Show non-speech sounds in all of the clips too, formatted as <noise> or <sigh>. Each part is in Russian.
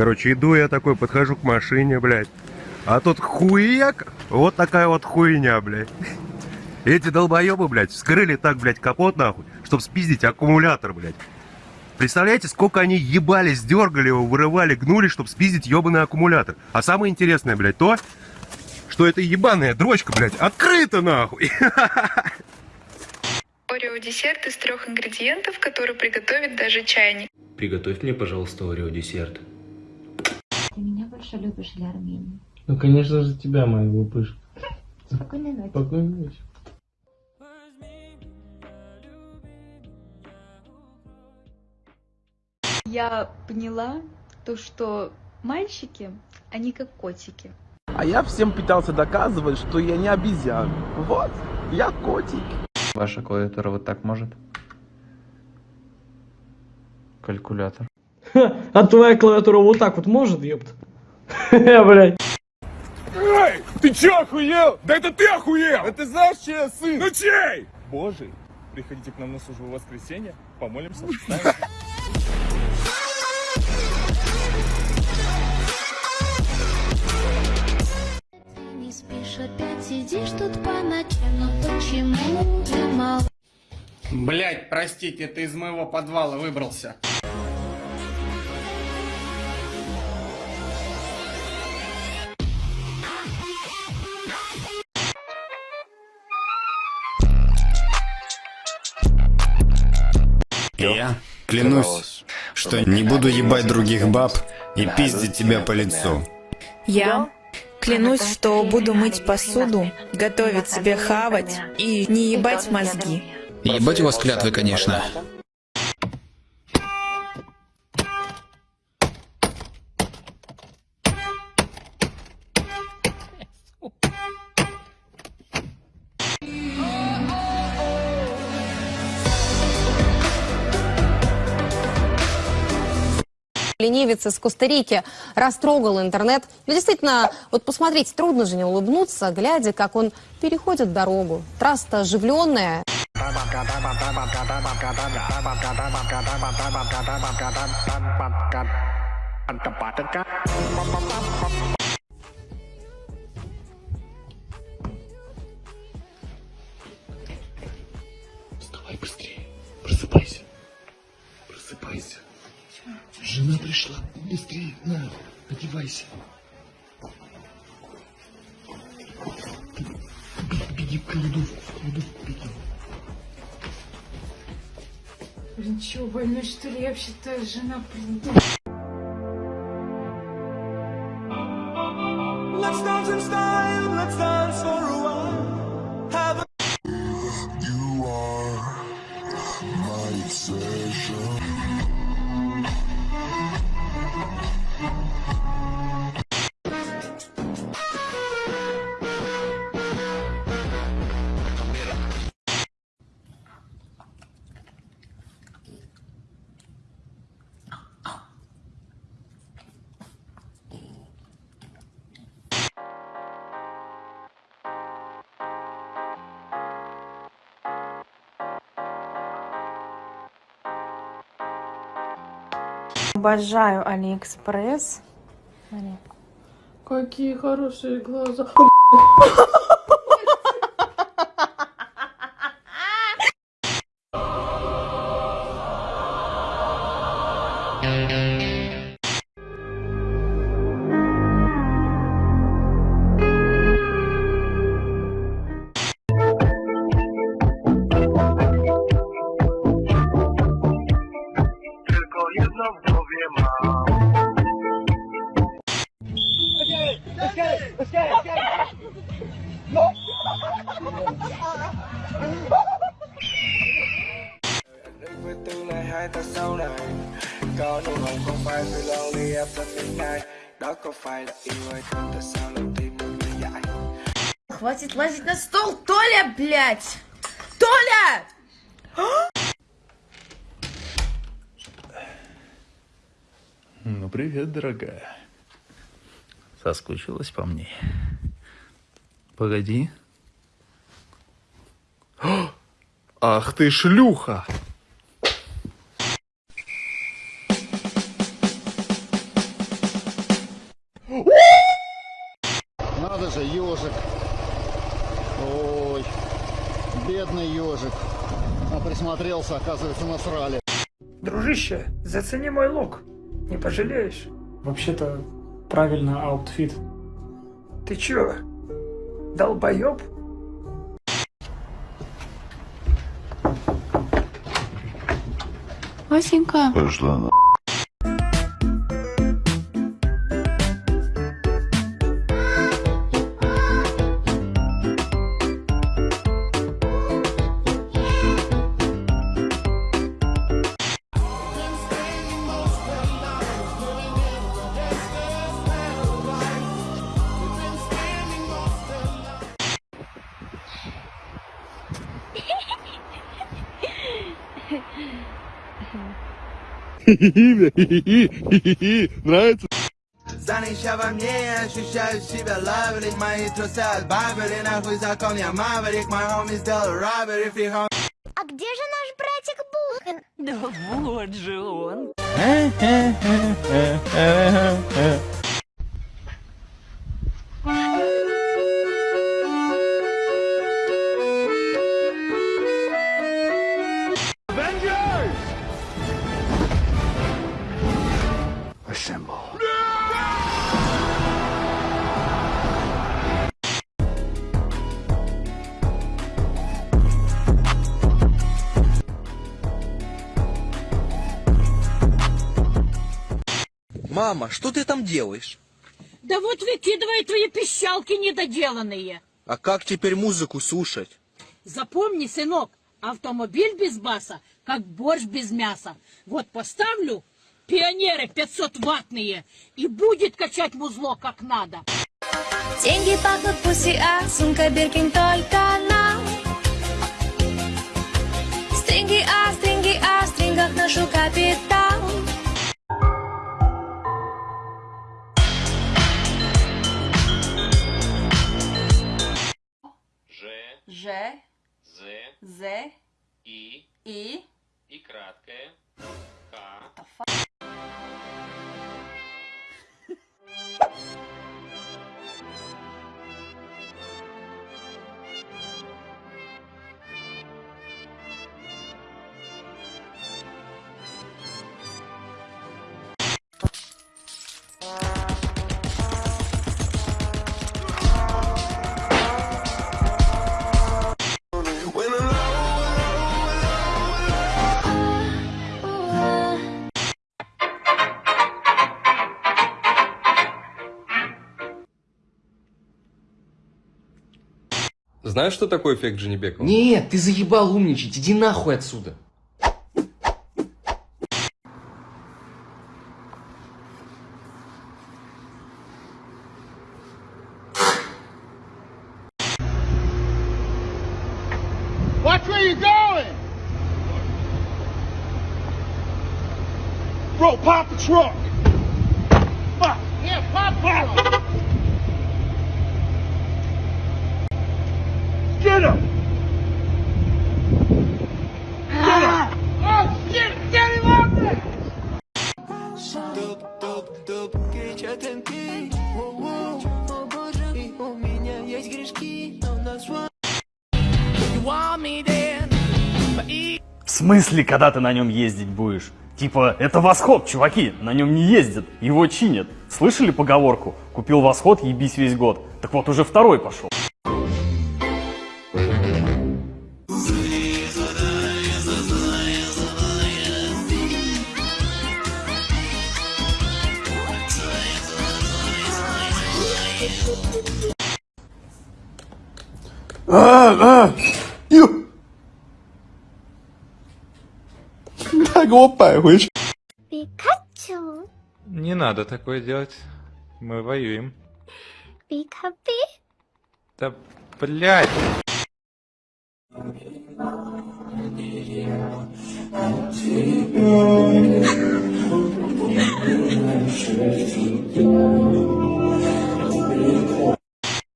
Короче, иду я такой, подхожу к машине, блядь. А тут хуяк, вот такая вот хуйня, блядь. Эти долбоебы, блядь, вскрыли так, блядь, капот, нахуй, чтобы спиздить аккумулятор, блядь. Представляете, сколько они ебались, дергали его, вырывали, гнули, чтобы спиздить ебаный аккумулятор. А самое интересное, блядь, то, что эта ебаная дрочка, блядь, открыта, нахуй. Орео десерт из трех ингредиентов, который приготовит даже чайник. Приготовь мне, пожалуйста, орео десерт. Больше любишь или Армению? Ну, конечно же, тебя, моего пышка. Спокойной ночи. Спокойной ночи. Я поняла то, что мальчики, они как котики. А я всем пытался доказывать, что я не обезьян. Вот, я котик. Ваша клавиатура вот так может? Калькулятор. А твоя клавиатура вот так вот может, ёпт? <laughs> Блять. Эй, ты чё охуел? Да это ты охуел! А ты знаешь, чей я сын? Ну чей? Божий. Приходите к нам на службу в воскресенье, помолимся, встанем. Не спишь, опять сидишь тут по ночам, но почему ты мол... Блять, простите, ты из моего подвала выбрался. Я клянусь, что не буду ебать других баб и пиздить тебя по лицу. Я клянусь, что буду мыть посуду, готовить себе хавать и не ебать мозги. Ебать у вас клятвы, конечно. Ленивец из Коста-Рики растрогал интернет. Ну, действительно, вот посмотрите, трудно же не улыбнуться, глядя, как он переходит дорогу. Трасса оживленная. Быстрее, на, одевайся. Беги, в кладовку, в кладовку беги. Блин, чё, больной что ли? Я вообще-то жена Let's Обожаю Алиэкспресс. Смотри. Какие хорошие глаза. Tylko <laughs> Хватит лазить на стол, Толя, блядь! Толя! Ну, привет, дорогая. Соскучилась по мне? Погоди. О! Ах ты шлюха! Надо же, ежик. Ой, бедный ежик. А присмотрелся, оказывается, насрали. Дружище, зацени мой look. Не пожалеешь. Вообще-то, правильно, outfit. Ты чё, долбоёб? Васенька. Пошла на... Нравится? Занища во мне, ощущаю себя лавелик Мои трусы отбавили, нахуй закон я маврик Мой хоми сделал робери, фри хоми А где же наш братик Бухан? Да вот же он. Мама, что ты там делаешь? Да вот выкидывай твои пищалки недоделанные. А как теперь музыку слушать? Запомни, сынок, автомобиль без баса, как борщ без мяса. Вот поставлю пионеры 500-ваттные, и будет качать музло как надо. Деньги пахнут пуси, а сумка Биркин только нам. Стринги, а Знаешь, что такое эффект Дженнибекова? Нет, ты заебал умничать, иди нахуй отсюда. Watch where you going! Bro, pop the truck! Fuck! Yeah, pop the truck! Get him! О боже, и у В смысле, когда ты на нем ездить будешь? Типа, это восход, чуваки, на нем не ездят, его чинят. Слышали поговорку? Купил восход, ебись весь год. Так вот, уже второй пошел. А, а! Ю! 他给我摆回去。 Пикачу, Не надо такое делать. Мы воюем. пикапи. Да, блядь.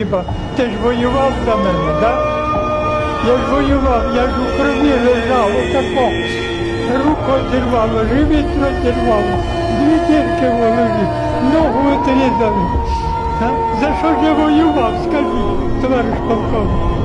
Типа, ти ж воював за мене, да? Я ж воював, я ж у крові лежав, отако. Руку одірвало, живіт розірвало, дві дірки в голові, ногу отрізали. За що ж я воював? скажіть, товариш полковник?